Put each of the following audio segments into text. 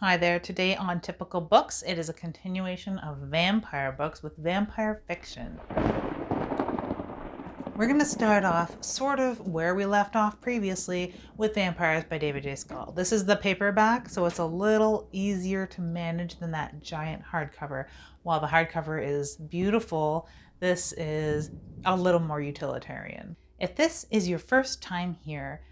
Hi there. Today on Typical Books, it is a continuation of vampire books with vampire fiction. We're going to start off sort of where we left off previously with Vampires by David J. Skal. This is the paperback, so it's a little easier to manage than that giant hardcover. While the hardcover is beautiful, this is a little more utilitarian. If this is your first time here,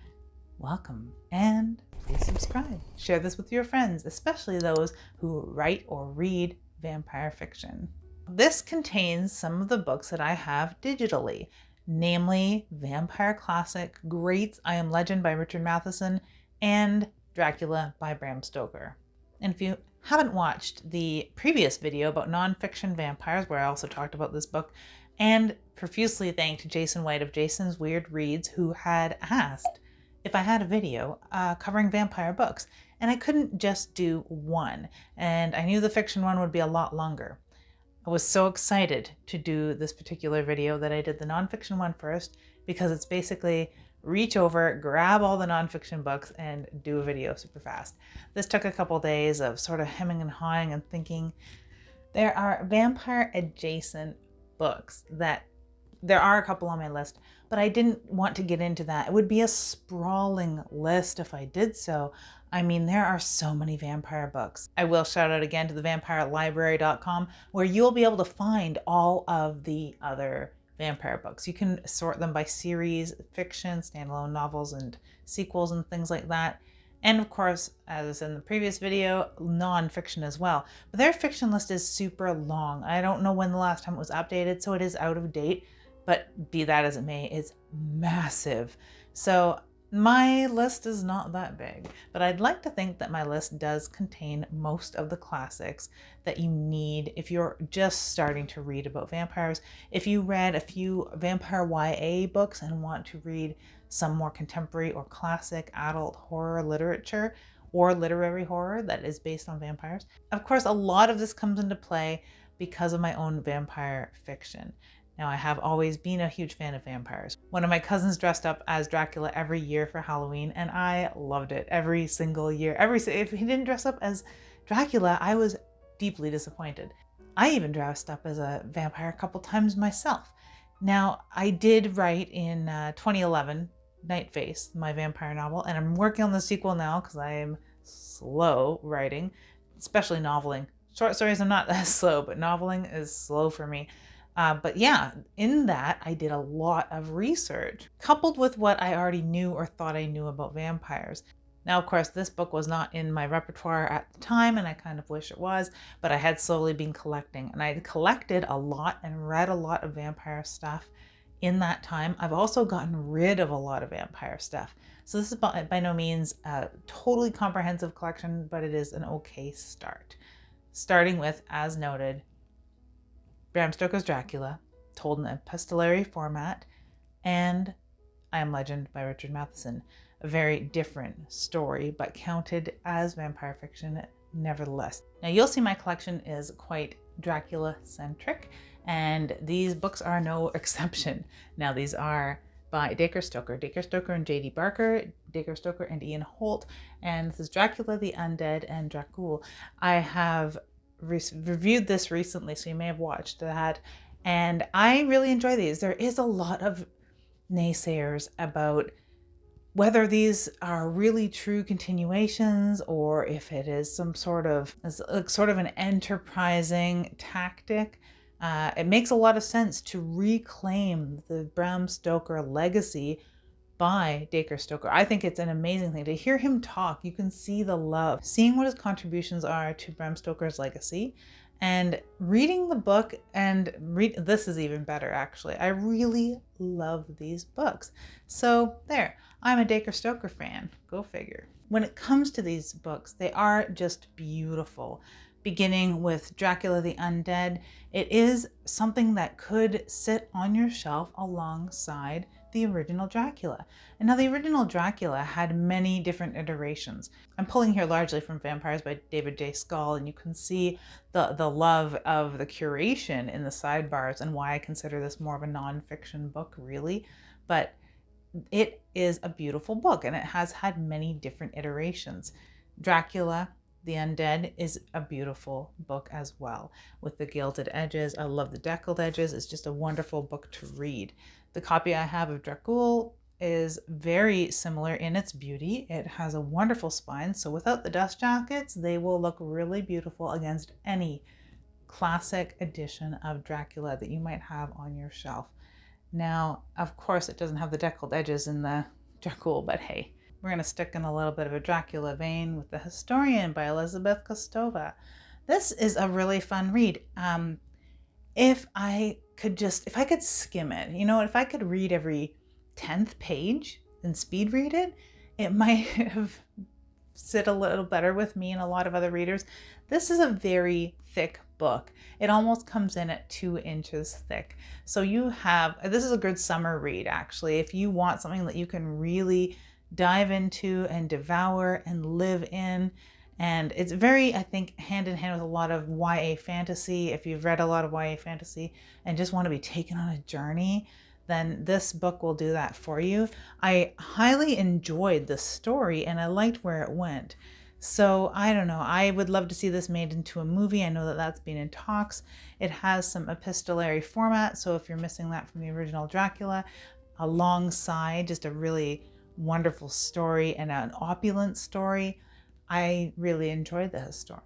welcome and please subscribe. Share this with your friends, especially those who write or read vampire fiction. This contains some of the books that I have digitally, namely Vampire Classic, Greats I Am Legend by Richard Matheson, and Dracula by Bram Stoker. And if you haven't watched the previous video about nonfiction vampires, where I also talked about this book, and profusely thanked Jason White of Jason's Weird Reads, who had asked if I had a video uh, covering vampire books, and I couldn't just do one, and I knew the fiction one would be a lot longer. I was so excited to do this particular video that I did the nonfiction one first because it's basically reach over, grab all the nonfiction books, and do a video super fast. This took a couple days of sort of hemming and hawing and thinking. There are vampire adjacent books that there are a couple on my list, but I didn't want to get into that. It would be a sprawling list if I did so. I mean, there are so many vampire books. I will shout out again to the vampirelibrary.com where you'll be able to find all of the other vampire books. You can sort them by series, fiction, standalone novels, and sequels and things like that. And of course, as in the previous video, nonfiction as well. But their fiction list is super long. I don't know when the last time it was updated, so it is out of date but be that as it may, it's massive. So my list is not that big, but I'd like to think that my list does contain most of the classics that you need if you're just starting to read about vampires. If you read a few vampire YA books and want to read some more contemporary or classic adult horror literature or literary horror that is based on vampires. Of course, a lot of this comes into play because of my own vampire fiction. Now, I have always been a huge fan of vampires. One of my cousins dressed up as Dracula every year for Halloween, and I loved it every single year. Every If he didn't dress up as Dracula, I was deeply disappointed. I even dressed up as a vampire a couple times myself. Now, I did write in uh, 2011 Night Face, my vampire novel, and I'm working on the sequel now because I am slow writing, especially noveling. Short stories, I'm not that slow, but noveling is slow for me. Uh, but yeah, in that, I did a lot of research, coupled with what I already knew or thought I knew about vampires. Now, of course, this book was not in my repertoire at the time, and I kind of wish it was, but I had slowly been collecting. And I had collected a lot and read a lot of vampire stuff in that time. I've also gotten rid of a lot of vampire stuff. So this is by, by no means a totally comprehensive collection, but it is an okay start. Starting with, as noted, Bram Stoker's Dracula, told in epistolary format, and I Am Legend by Richard Matheson. A very different story, but counted as vampire fiction nevertheless. Now you'll see my collection is quite Dracula centric, and these books are no exception. Now these are by Dacre Stoker, Dacre Stoker and J.D. Barker, Dacre Stoker and Ian Holt, and this is Dracula the Undead and Dracul. I have re reviewed this recently, so you may have watched that. And I really enjoy these. There is a lot of naysayers about whether these are really true continuations or if it is some sort of sort of an enterprising tactic. Uh, it makes a lot of sense to reclaim the Bram Stoker legacy by Dacre Stoker. I think it's an amazing thing to hear him talk. You can see the love, seeing what his contributions are to Bram Stoker's legacy and reading the book and read this is even better actually. I really love these books. So there, I'm a Dacre Stoker fan. Go figure. When it comes to these books, they are just beautiful. Beginning with Dracula the Undead, it is something that could sit on your shelf alongside the original Dracula. And now the original Dracula had many different iterations. I'm pulling here largely from Vampires by David J. Skal, and you can see the, the love of the curation in the sidebars and why I consider this more of a nonfiction book, really. But it is a beautiful book, and it has had many different iterations. Dracula the Undead is a beautiful book as well with the gilded edges. I love the deckled edges. It's just a wonderful book to read. The copy I have of Dracul is very similar in its beauty. It has a wonderful spine, so without the dust jackets, they will look really beautiful against any classic edition of Dracula that you might have on your shelf. Now, of course, it doesn't have the deckled edges in the Dracul, but hey, we're going to stick in a little bit of a Dracula vein with The Historian by Elizabeth Kostova. This is a really fun read. Um, if I could just, if I could skim it, you know, if I could read every 10th page and speed read it, it might have sit a little better with me and a lot of other readers. This is a very thick book. It almost comes in at two inches thick. So you have, this is a good summer read actually. If you want something that you can really dive into and devour and live in. And it's very, I think, hand in hand with a lot of YA fantasy. If you've read a lot of YA fantasy and just want to be taken on a journey, then this book will do that for you. I highly enjoyed the story and I liked where it went. So I don't know. I would love to see this made into a movie. I know that that's been in talks. It has some epistolary format. So if you're missing that from the original Dracula, alongside just a really wonderful story and an opulent story, I really enjoyed the historian.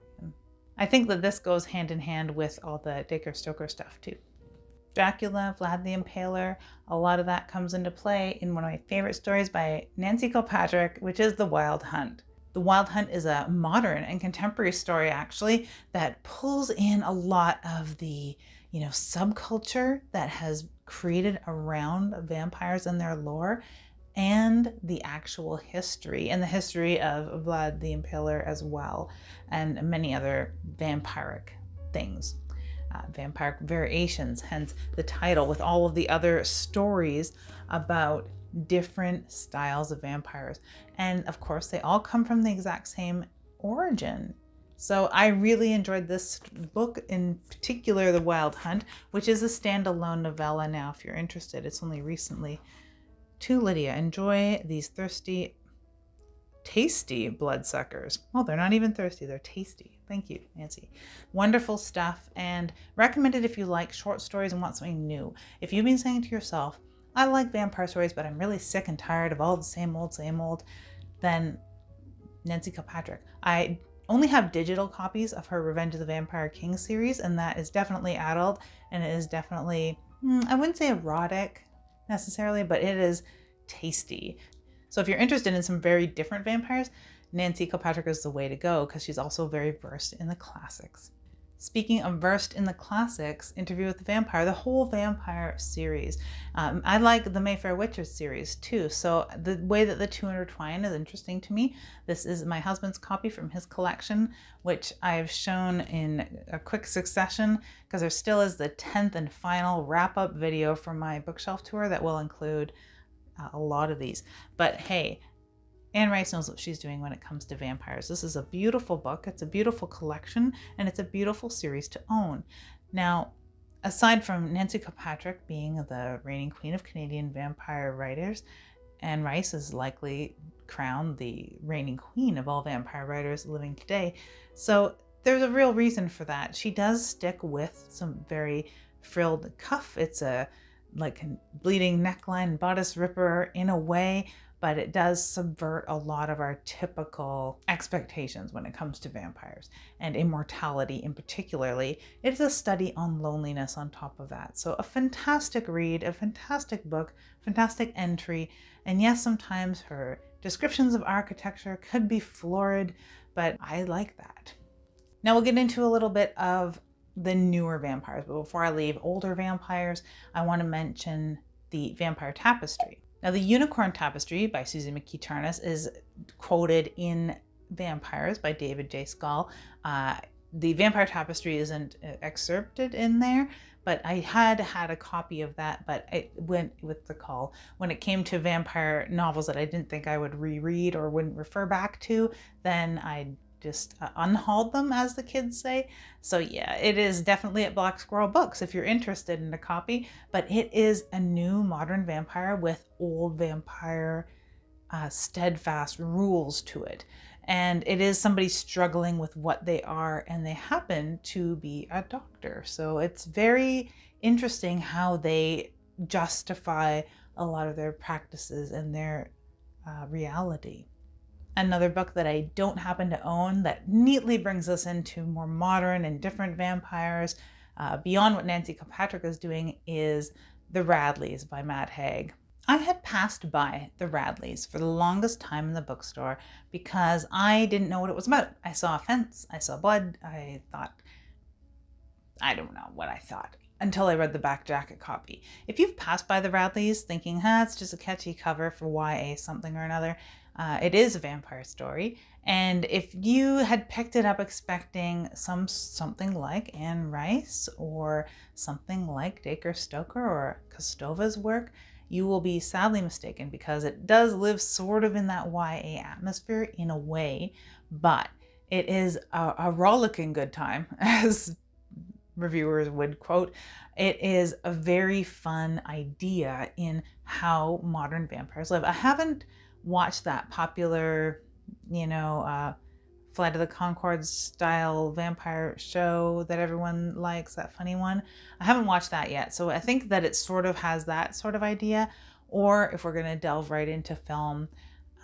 I think that this goes hand in hand with all the Dacre Stoker stuff too. Dracula, Vlad the Impaler, a lot of that comes into play in one of my favorite stories by Nancy Kilpatrick, which is The Wild Hunt. The Wild Hunt is a modern and contemporary story actually that pulls in a lot of the, you know, subculture that has created around vampires and their lore and the actual history and the history of Vlad the Impaler as well, and many other vampiric things. Uh, vampiric variations, hence the title, with all of the other stories about different styles of vampires. And of course, they all come from the exact same origin. So I really enjoyed this book, in particular, The Wild Hunt, which is a standalone novella now if you're interested. It's only recently to Lydia, enjoy these thirsty, tasty bloodsuckers. Well, they're not even thirsty, they're tasty. Thank you, Nancy. Wonderful stuff and recommended if you like short stories and want something new. If you've been saying to yourself, I like vampire stories, but I'm really sick and tired of all the same old, same old, then Nancy Kilpatrick. I only have digital copies of her Revenge of the Vampire King series, and that is definitely adult and it is definitely, hmm, I wouldn't say erotic, necessarily, but it is tasty. So if you're interested in some very different vampires, Nancy Kilpatrick is the way to go because she's also very versed in the classics. Speaking of versed in the classics, Interview with the Vampire, the whole vampire series. Um, I like the Mayfair Witches series too, so the way that the two intertwine is interesting to me. This is my husband's copy from his collection, which I've shown in a quick succession because there still is the 10th and final wrap up video for my bookshelf tour that will include uh, a lot of these. But hey, Anne Rice knows what she's doing when it comes to vampires. This is a beautiful book, it's a beautiful collection, and it's a beautiful series to own. Now, aside from Nancy Kilpatrick being the reigning queen of Canadian vampire writers, Anne Rice is likely crowned the reigning queen of all vampire writers living today. So there's a real reason for that. She does stick with some very frilled cuff. It's a like bleeding neckline bodice ripper in a way, but it does subvert a lot of our typical expectations when it comes to vampires and immortality in particularly. It's a study on loneliness on top of that. So a fantastic read, a fantastic book, fantastic entry. And yes, sometimes her descriptions of architecture could be florid, but I like that. Now we'll get into a little bit of the newer vampires, but before I leave older vampires, I want to mention the Vampire Tapestry. Now, the Unicorn Tapestry by Suzy McKee is quoted in Vampires by David J. Skal. Uh, the Vampire Tapestry isn't uh, excerpted in there, but I had had a copy of that, but it went with the call. When it came to vampire novels that I didn't think I would reread or wouldn't refer back to, then I just uh, unhauled them, as the kids say. So yeah, it is definitely at Black Squirrel Books if you're interested in a copy, but it is a new modern vampire with old vampire uh, steadfast rules to it. and it is somebody struggling with what they are, and they happen to be a doctor. So it's very interesting how they justify a lot of their practices and their uh, reality. Another book that I don't happen to own that neatly brings us into more modern and different vampires uh, beyond what Nancy Kilpatrick is doing is The Radleys by Matt Haig. I had passed by The Radleys for the longest time in the bookstore because I didn't know what it was about. I saw a fence, I saw blood, I thought, I don't know what I thought until I read the back jacket copy. If you've passed by the Radleys thinking, huh, it's just a catchy cover for YA something or another, uh, it is a vampire story. And if you had picked it up expecting some something like Anne Rice or something like Dacre Stoker or Kostova's work, you will be sadly mistaken because it does live sort of in that YA atmosphere in a way, but it is a, a rollicking good time, as reviewers would quote. It is a very fun idea in how modern vampires live. I haven't watched that popular, you know, uh, Flight of the Conchords style vampire show that everyone likes, that funny one. I haven't watched that yet. So I think that it sort of has that sort of idea. Or if we're going to delve right into film,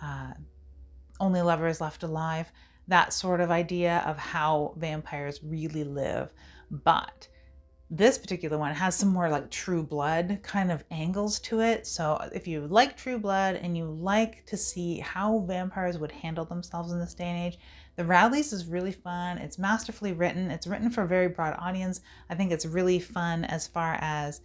uh, Only Lovers Left Alive, that sort of idea of how vampires really live. But this particular one has some more like true blood kind of angles to it. So if you like true blood and you like to see how vampires would handle themselves in this day and age, The Radleys is really fun. It's masterfully written. It's written for a very broad audience. I think it's really fun as far as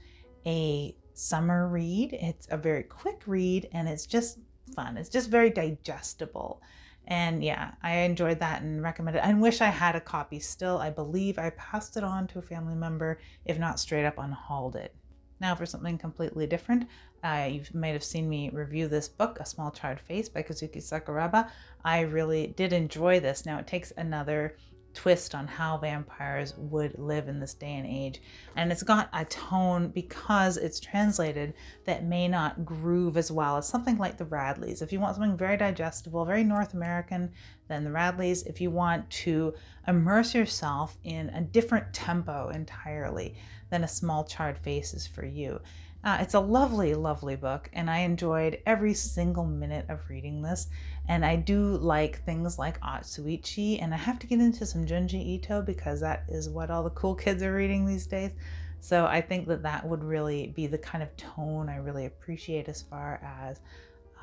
a summer read. It's a very quick read and it's just fun. It's just very digestible. And yeah, I enjoyed that and recommend it. I wish I had a copy still. I believe I passed it on to a family member, if not straight up unhauled it. Now for something completely different, uh, you might have seen me review this book, A Small Charred Face by Kazuki Sakuraba. I really did enjoy this. Now it takes another twist on how vampires would live in this day and age. And it's got a tone because it's translated that may not groove as well as something like the Radleys. If you want something very digestible, very North American, then the Radleys. If you want to immerse yourself in a different tempo entirely, then a small charred face is for you. Uh, it's a lovely, lovely book, and I enjoyed every single minute of reading this. And I do like things like Otsuichi, and I have to get into some Junji Ito because that is what all the cool kids are reading these days. So I think that that would really be the kind of tone I really appreciate as far as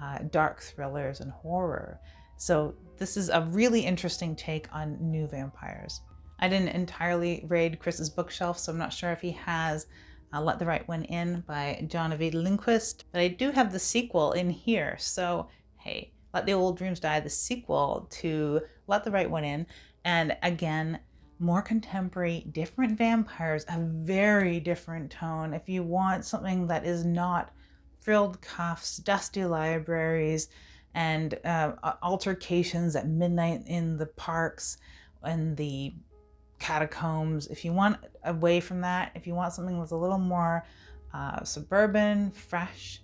uh, dark thrillers and horror. So this is a really interesting take on new vampires. I didn't entirely raid Chris's bookshelf, so I'm not sure if he has uh, Let the Right One In by John Ajvide Lindqvist. But I do have the sequel in here. So, hey, Let the Old Dreams Die, the sequel to Let the Right One In. And again, more contemporary, different vampires, a very different tone. If you want something that is not frilled cuffs, dusty libraries, and uh, altercations at midnight in the parks and the catacombs. If you want away from that, if you want something that's a little more uh, suburban, fresh,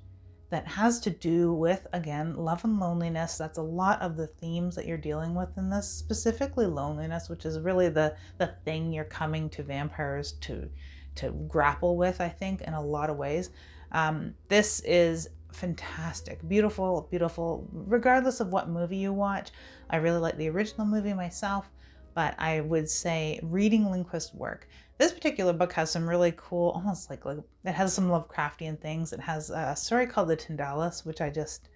that has to do with, again, love and loneliness. That's a lot of the themes that you're dealing with in this, specifically loneliness, which is really the, the thing you're coming to vampires to, to grapple with, I think, in a lot of ways. Um, this is fantastic, beautiful, beautiful, regardless of what movie you watch. I really like the original movie myself but I would say reading Lindqvist's work. This particular book has some really cool, almost like, like it has some Lovecraftian things. It has a story called The Tindalos, which I just,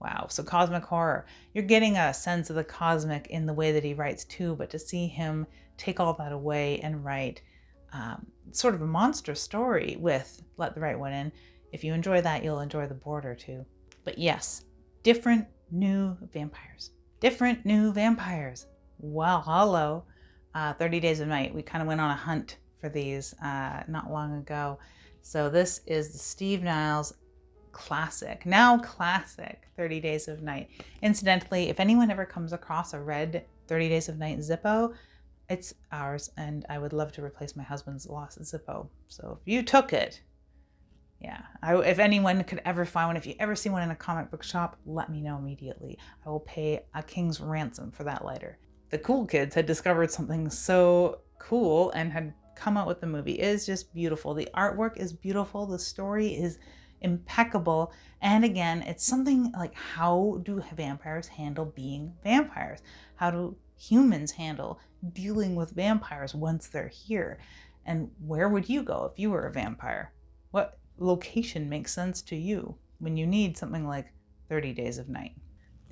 wow. So cosmic horror. You're getting a sense of the cosmic in the way that he writes too, but to see him take all that away and write um, sort of a monster story with Let the Right One In. If you enjoy that, you'll enjoy The Border too. But yes, different new vampires. Different new vampires. Well, hello. Uh, 30 Days of Night. We kind of went on a hunt for these uh, not long ago. So this is the Steve Niles classic, now classic 30 Days of Night. Incidentally, if anyone ever comes across a red 30 Days of Night Zippo, it's ours and I would love to replace my husband's lost Zippo. So if you took it, Yeah, I, if anyone could ever find one, if you ever see one in a comic book shop, let me know immediately. I will pay a king's ransom for that lighter. The cool kids had discovered something so cool and had come out with the movie. It is just beautiful. The artwork is beautiful. The story is impeccable. And again, it's something like how do vampires handle being vampires? How do humans handle dealing with vampires once they're here? And where would you go if you were a vampire? What location makes sense to you when you need something like 30 Days of Night?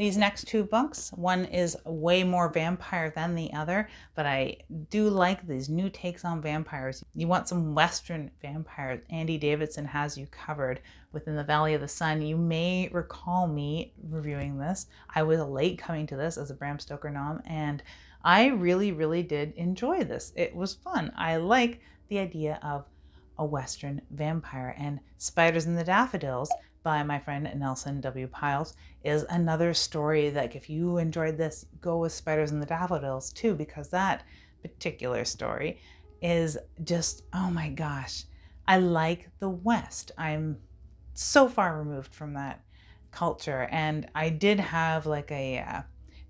These next two books, one is way more vampire than the other, but I do like these new takes on vampires. You want some Western vampires, Andy Davidson has you covered within the Valley of the Sun. You may recall me reviewing this. I was late coming to this as a Bram Stoker nom, and I really, really did enjoy this. It was fun. I like the idea of a Western vampire and Spiders in the Daffodils by my friend Nelson W. Pyles is another story that if you enjoyed this, go with Spiders in the Daffodils too, because that particular story is just, oh my gosh, I like the West. I'm so far removed from that culture. And I did have like a uh,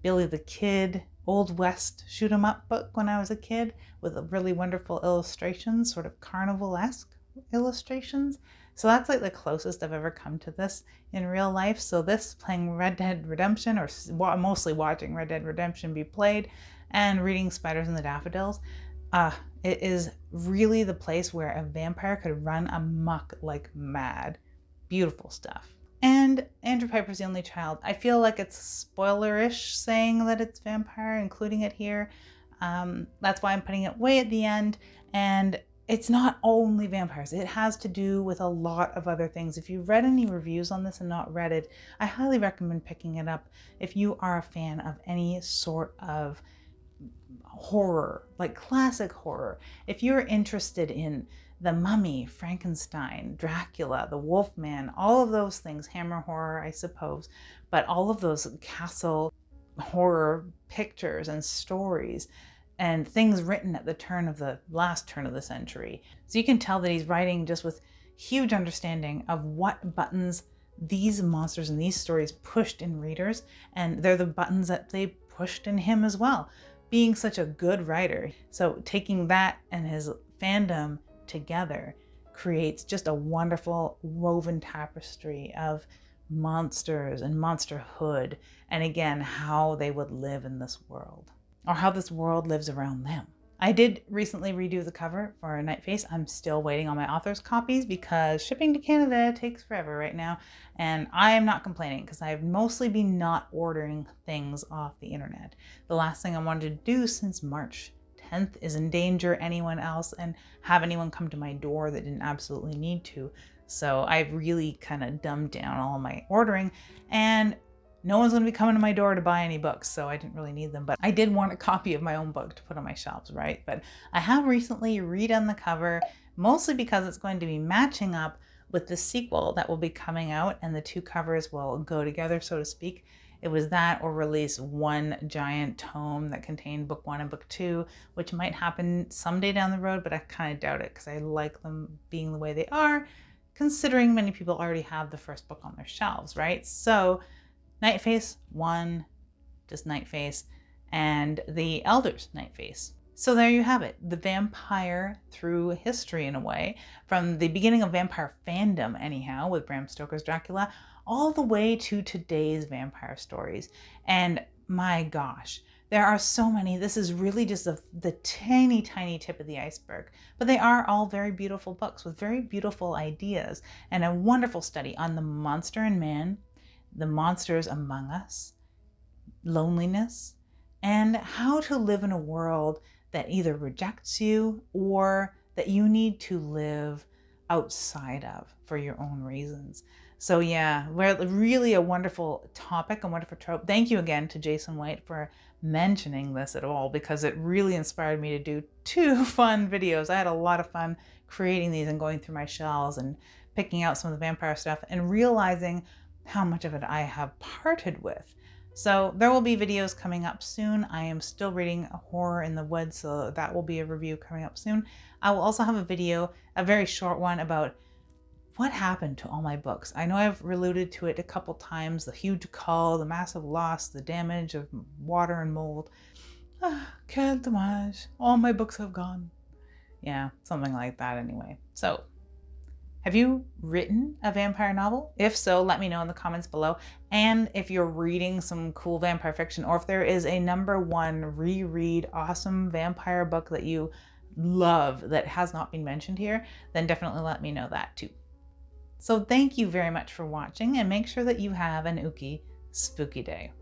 Billy the Kid Old West shoot 'em up book when I was a kid with really wonderful illustrations, sort of carnival esque illustrations. So that's like the closest I've ever come to this in real life. So this playing Red Dead Redemption or mostly watching Red Dead Redemption be played and reading Spiders in the Daffodils, uh, it is really the place where a vampire could run amok like mad. Beautiful stuff. And Andrew Pyper's the only child. I feel like it's spoilerish saying that it's vampire, including it here. Um, that's why I'm putting it way at the end. And it's not only vampires. It has to do with a lot of other things. If you've read any reviews on this and not read it, I highly recommend picking it up if you are a fan of any sort of horror, like classic horror. If you're interested in the Mummy, Frankenstein, Dracula, the Wolfman, all of those things, Hammer horror, I suppose, but all of those castle horror pictures and stories and things written at the turn of the last turn of the century. So you can tell that he's writing just with huge understanding of what buttons these monsters and these stories pushed in readers, and they're the buttons that they pushed in him as well, being such a good writer. So taking that and his fandom together creates just a wonderful woven tapestry of monsters and monsterhood, and again, how they would live in this world or how this world lives around them. I did recently redo the cover for Night Face. I'm still waiting on my author's copies because shipping to Canada takes forever right now. And I am not complaining because I've mostly been not ordering things off the internet. The last thing I wanted to do since March 10th is endanger anyone else and have anyone come to my door that didn't absolutely need to. So I've really kind of dumbed down all my ordering and no one's going to be coming to my door to buy any books, so I didn't really need them. But I did want a copy of my own book to put on my shelves, right? But I have recently redone the cover, mostly because it's going to be matching up with the sequel that will be coming out, and the two covers will go together, so to speak. It was that or release one giant tome that contained book one and book two, which might happen someday down the road, but I kind of doubt it because I like them being the way they are, considering many people already have the first book on their shelves, right? So Night Face, one, just Night Face, and the Elders Night Face. So there you have it, the vampire through history in a way, from the beginning of vampire fandom anyhow, with Bram Stoker's Dracula, all the way to today's vampire stories. And my gosh, there are so many. This is really just a, the tiny, tiny tip of the iceberg. But they are all very beautiful books with very beautiful ideas and a wonderful study on the monster in man, the monsters among us, loneliness, and how to live in a world that either rejects you or that you need to live outside of for your own reasons. So yeah, really a wonderful topic, a wonderful trope. Thank you again to Jason White for mentioning this at all because it really inspired me to do two fun videos. I had a lot of fun creating these and going through my shells and picking out some of the vampire stuff and realizing how much of it I have parted with. So there will be videos coming up soon. I am still reading A Horror in the Woods, so that will be a review coming up soon. I will also have a video, a very short one about what happened to all my books? I know I've alluded to it a couple times the huge cull, the massive loss, the damage of water and mold. Ah, quel dommage. All my books have gone. Yeah, something like that anyway. So, have you written a vampire novel? If so, let me know in the comments below. And if you're reading some cool vampire fiction, or if there is a number one reread awesome vampire book that you love that has not been mentioned here, then definitely let me know that too. So thank you very much for watching and make sure that you have an ooky spooky day.